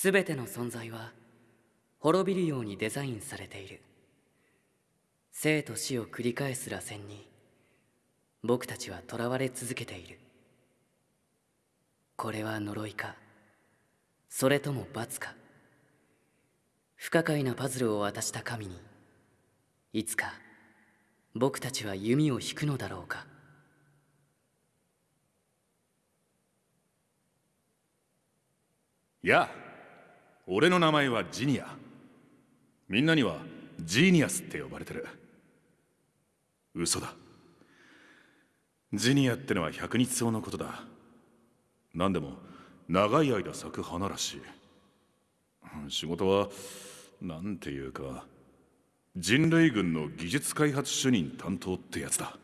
全ての存在は滅びるようにデザインされている。生と死を繰り返す螺旋に僕たちは囚われ続けている。これは呪いかそれとも罰か。不可解なパズルを渡した神にいつか僕たちは弓を引くのだろうか。やあ俺の名前はジニア。みんなにはジーニアスって呼ばれてる。嘘だ。ジニアってのは百日草のことだ。何でも長い間咲く花らしい。仕事はなんていうか人類軍の技術開発主任担当ってやつだ。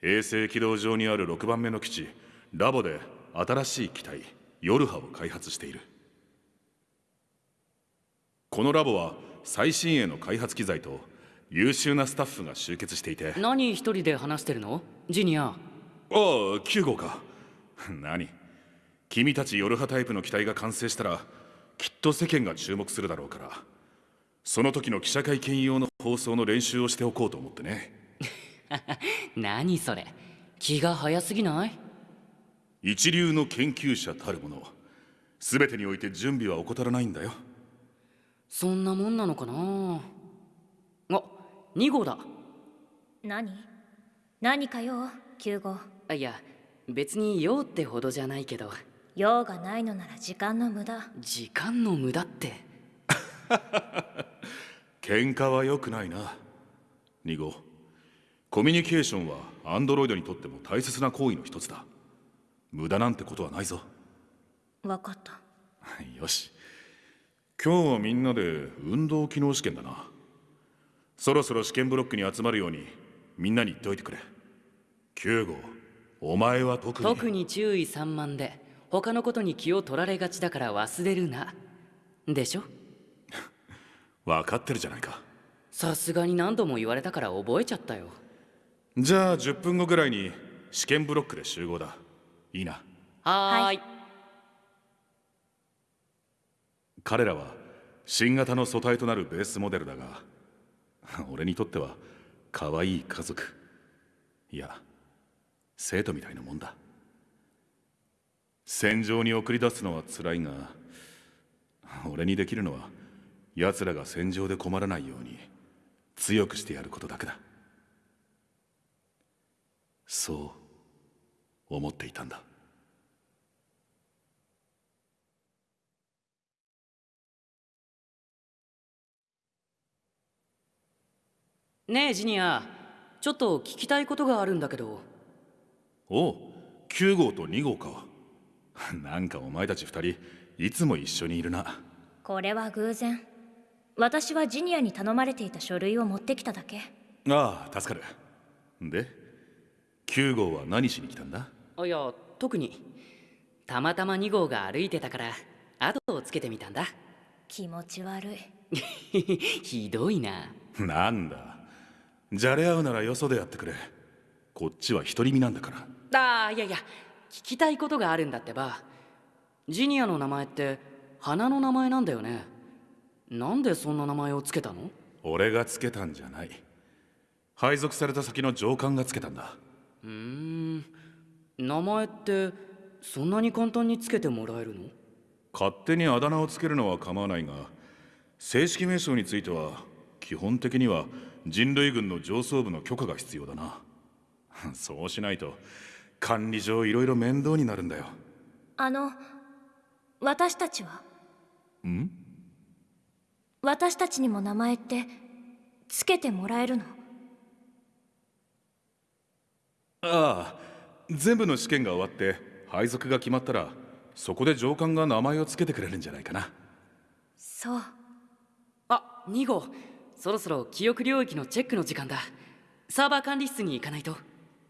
衛星軌道上にある6番目の基地ラボで新しい機体ヨルハを開発している。このラボは最新鋭の開発機材と優秀なスタッフが集結していて。何一人で話してるの？ジニア。ああ9号か。何？君たちヨルハタイプの機体が完成したらきっと世間が注目するだろうから。その時の記者会見用の放送の練習をしておこうと思ってね。何それ？気が早すぎない？一流の研究者たるもの。全てにおいて準備は怠らないんだよそんなもんなのかな？あ2号だ。何？何か用9号。あいや別に用ってほどじゃないけど。用がないのなら時間の無駄。時間の無駄って。喧嘩は良くないな。2号。コミュニケーションはアンドロイドにとっても大切な行為の一つだ。無駄なんてことはないぞ。分かった。よし今日はみんなで運動機能試験だな。そろそろ試験ブロックに集まるようにみんなに言っておいてくれ。9号お前は特に。特に注意散漫で他のことに気を取られがちだから忘れるな。でしょ？分かってるじゃないか。さすがに何度も言われたから覚えちゃったよ。じゃあ10分後ぐらいに試験ブロックで集合だ。いいな。はーい彼らは新型の素体となるベースモデルだが 俺にとっては可愛い家族。いや生徒みたいなもんだ。戦場に送り出すのは辛いが俺にできるのは奴らが戦場で困らないように強くしてやることだけだ。そう思っていたんだ。ねえジニア。ちょっと聞きたいことがあるんだけど。おう9号と2号か。なんかお前たち2人いつも一緒にいるな。これは偶然。私はジニアに頼まれていた書類を持ってきただけ。ああ助かる。で9号は何しに来たんだ？あいや特に。たまたま2号が歩いてたから後をつけてみたんだ。気持ち悪い。ひどいな。なんだ？じゃれ合うならよそでやってくれ。こっちは独り身なんだから。ああいやいや聞きたいことがあるんだってば。ジニアの名前って花の名前なんだよね。なんでそんな名前をつけたの？俺がつけたんじゃない。配属された先の上官がつけたんだ。うーん名前ってそんなに簡単につけてもらえるの？勝手にあだ名をつけるのは構わないが正式名称については基本的には人類軍の上層部の許可が必要だな。そうしないと管理上いろいろ面倒になるんだよ。あの私たちは？ん？私たちにも名前ってつけてもらえるの？ああ全部の試験が終わって配属が決まったらそこで上官が名前をつけてくれるんじゃないかな。そう。あ2号そろそろ記憶領域のチェックの時間だ。サーバー管理室に行かないと。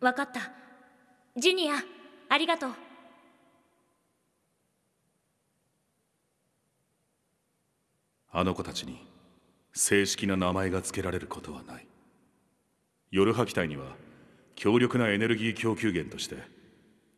分かった。ジニアありがとう。あの子たちに正式な名前が付けられることはない。夜波機体には強力なエネルギー供給源として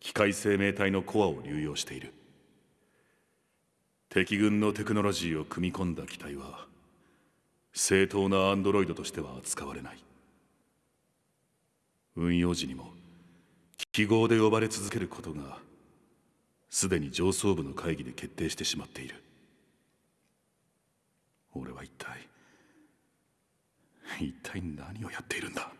機械生命体のコアを流用している。敵軍のテクノロジーを組み込んだ機体は正当なアンドロイドとしては扱われない。運用時にも記号で呼ばれ続けることがすでに上層部の会議で決定してしまっている。俺は一体一体何をやっているんだ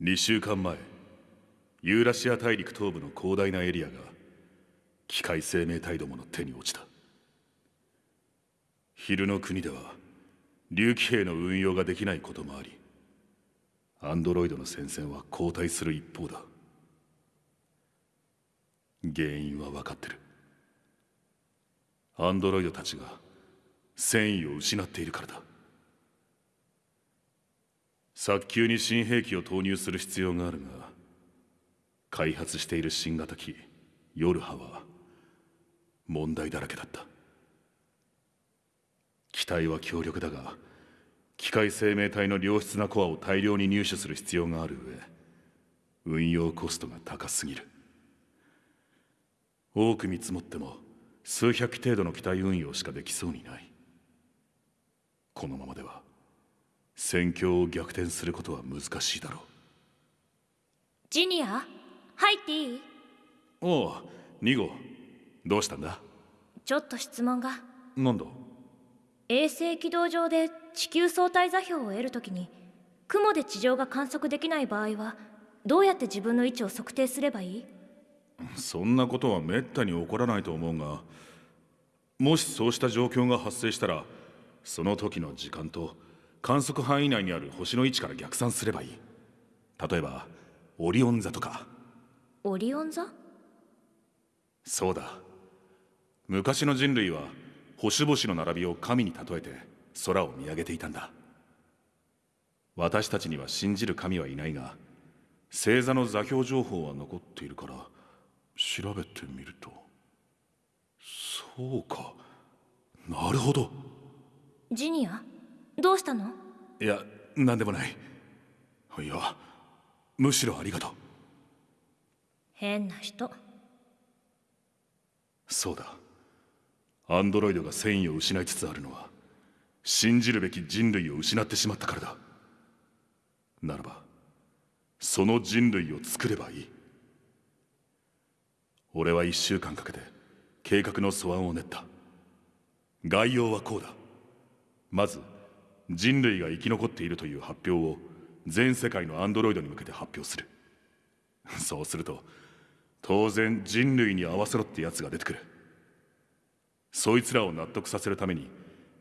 ？2週間前ユーラシア大陸東部の広大なエリアが機械生命体どもの手に落ちた。昼の国では竜騎兵の運用ができないこともありアンドロイドの戦線は後退する一方だ。原因は分かってる。アンドロイドたちが戦意を失っているからだ。早急に新兵器を投入する必要があるが開発している新型機ヨルハは問題だらけだった。機体は強力だが機械生命体の良質なコアを大量に入手する必要がある上運用コストが高すぎる。多く見積もっても数百機程度の機体運用しかできそうにない。このままでは戦況を逆転することは難しいだろう。ジニア？入っていい？おう2号。どうしたんだ？ちょっと質問が。なんだ？衛星軌道上で地球相対座標を得るときに雲で地上が観測できない場合はどうやって自分の位置を測定すればいい？そんなことはめったに起こらないと思うがもしそうした状況が発生したらその時の時間と観測範囲内にある星の位置から逆算すればいい。例えばオリオン座とかオリオン座？そうだ。昔の人類は星々の並びを神に例えて空を見上げていたんだ。私たちには信じる神はいないが星座の座標情報は残っているから調べてみると。そうか。なるほど。ジニア？どうしたの？いや何でもない。いやむしろありがとう変な人。そうだ。アンドロイドが戦意を失いつつあるのは信じるべき人類を失ってしまったからだ。ならばその人類を作ればいい。俺は一週間かけて計画の素案を練った。概要はこうだ。まず人類が生き残っているという発表を全世界のアンドロイドに向けて発表する。そうすると当然人類に合わせろってやつが出てくる。そいつらを納得させるために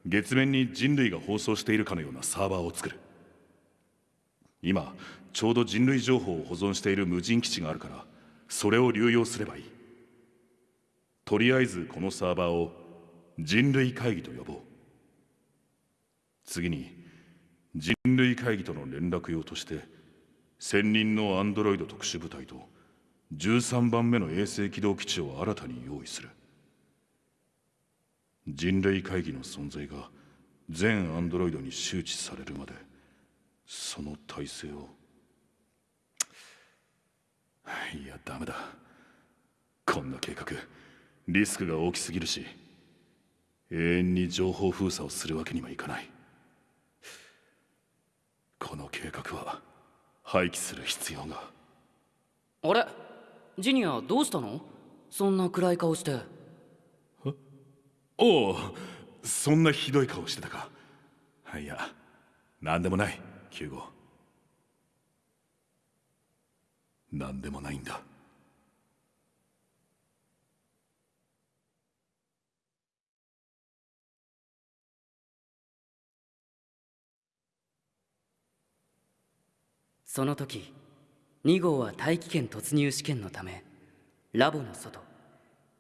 月面に人類が放送しているかのようなサーバーを作る。今ちょうど人類情報を保存している無人基地があるからそれを流用すればいい。とりあえずこのサーバーを人類会議と呼ぼう。次に人類会議との連絡用として専任のアンドロイド特殊部隊と13番目の衛星軌道基地を新たに用意する。人類会議の存在が全アンドロイドに周知されるまでその体制を。いやダメだ。こんな計画リスクが大きすぎるし永遠に情報封鎖をするわけにはいかない。この計画は廃棄する必要が。あれ？ジニアどうしたの？そんな暗い顔して。おおそんなひどい顔してたか。いや何でもない9号何でもないんだ。その時2号は大気圏突入試験のためラボの外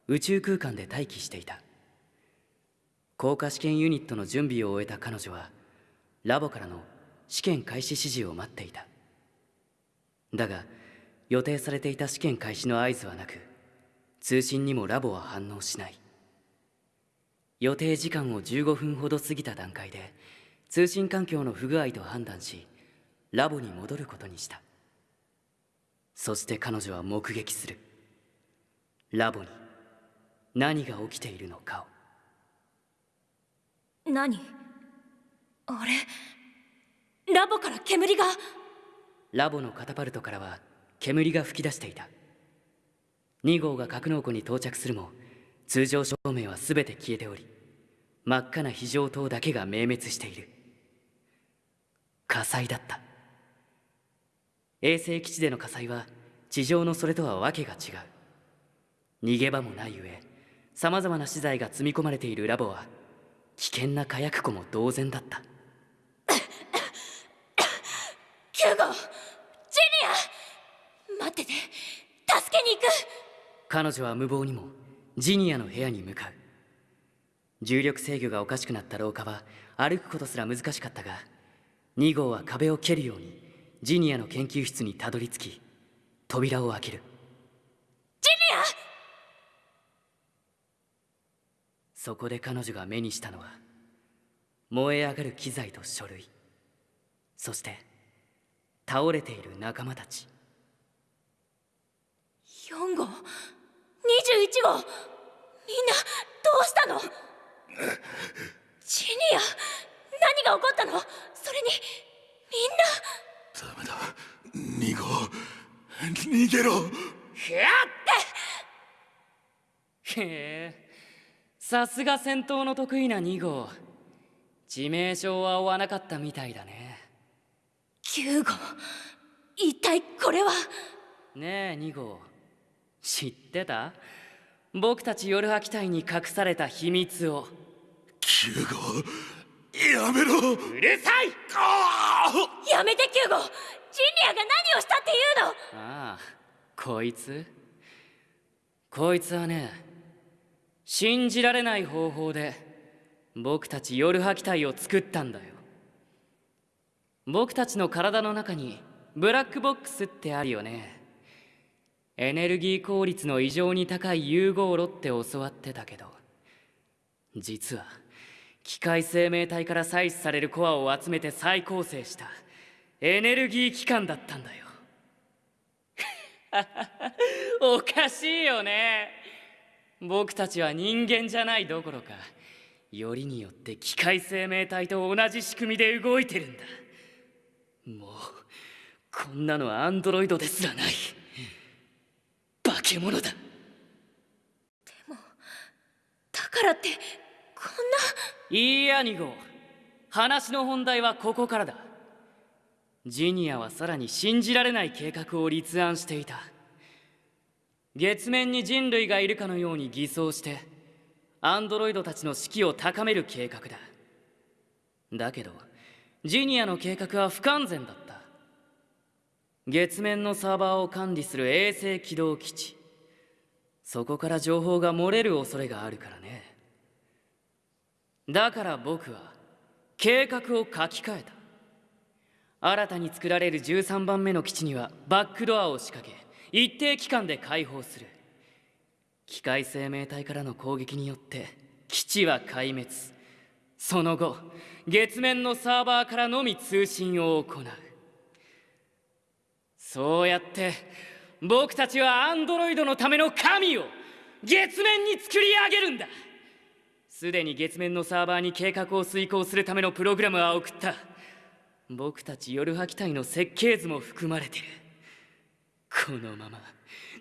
宇宙空間で待機していた。降下試験ユニットの準備を終えた彼女はラボからの試験開始指示を待っていた。だが予定されていた試験開始の合図はなく通信にもラボは反応しない。予定時間を15分ほど過ぎた段階で通信環境の不具合と判断しラボに戻ることにした。そして彼女は目撃する。ラボに何が起きているのかを。何？あれ？ラボから煙が？ラボのカタパルトからは煙が噴き出していた。2号が格納庫に到着するも通常照明は全て消えており真っ赤な非常灯だけが明滅している。火災だった衛星基地での火災は地上のそれとは訳が違う。逃げ場もない上さまざまな資材が積み込まれているラボは危険な火薬庫も同然だった。キューゴジュニア待ってて助けに行く。彼女は無謀にもジニアの部屋に向かう。重力制御がおかしくなった廊下は歩くことすら難しかったが2号は壁を蹴るようにジニアの研究室にたどり着き扉を開ける。ジニア？そこで彼女が目にしたのは燃え上がる機材と書類。そして倒れている仲間たち。4号？21号？みんなどうしたの？ジニア何が起こったの？それにみんな？ダメだ。2号逃げろ。やって。へえ。さすが戦闘の得意な2号。致命傷は負わなかったみたいだね。9号。一体これは？ねえ2号。知ってた？僕たち夜波機隊に隠された秘密を。9号？やめろ。うるさい。やめて9号ジニアが何をしたっていうの。ああこいつ？こいつはね信じられない方法で僕たち夜波機体を作ったんだよ。僕たちの体の中にブラックボックスってあるよね。エネルギー効率の異常に高い融合炉って教わってたけど実は機械生命体から採取されるコアを集めて再構成したエネルギー機関だったんだよ。おかしいよね。僕たちは人間じゃないどころかよりによって機械生命体と同じ仕組みで動いてるんだ。もうこんなのはアンドロイドですらない。化け物だ。でもだからってこんないいや2号話の本題はここからだ。ジニアはさらに信じられない計画を立案していた。月面に人類がいるかのように偽装してアンドロイドたちの士気を高める計画だ。だけどジニアの計画は不完全だった。月面のサーバーを管理する衛星軌道基地。そこから情報が漏れる恐れがあるからね。だから僕は計画を書き換えた。新たに作られる13番目の基地にはバックドアを仕掛け一定期間で開放する。機械生命体からの攻撃によって基地は壊滅。その後月面のサーバーからのみ通信を行う。そうやって僕たちはアンドロイドのための神を月面に作り上げるんだ。すでに月面のサーバーに計画を遂行するためのプログラムは送った。僕たち夜波機体の設計図も含まれてる。このまま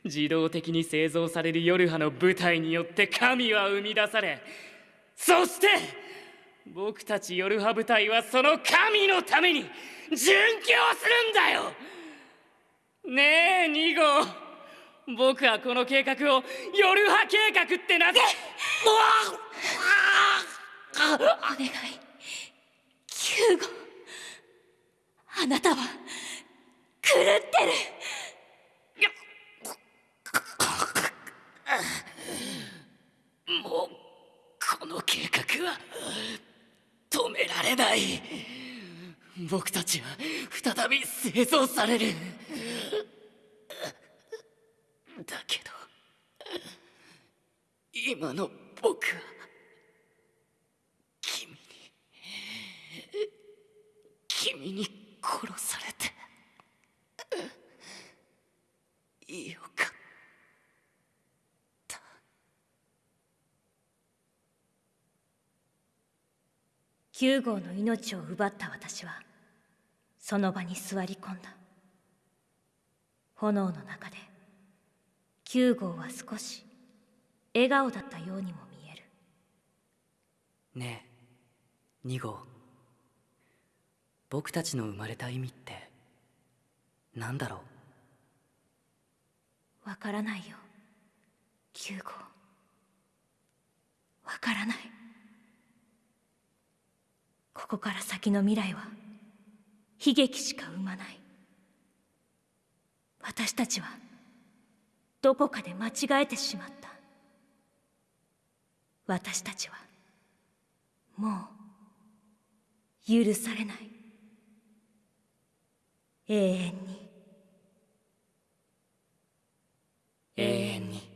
自動的に製造される夜波の部隊によって神は生み出され。そして僕たち夜波部隊はその神のために殉教するんだよ。ねえ2号。僕はこの計画を夜波計画って名付けお願い。9号あなたは狂ってる。もうこの計画は止められない。僕たちは再び製造されるだけど今の僕は君に君に殺されてよかった。9号の命を奪った私はその場に座り込んだ。炎の中で9号は少し笑顔だったようにも見える。ねえ2号。僕たちの生まれた意味って何だろう？わからないよ。9号。わからない。ここから先の未来は悲劇しか生まない。私たちはどこかで間違えてしまった。私たちはもう許されない。永遠に。永遠に。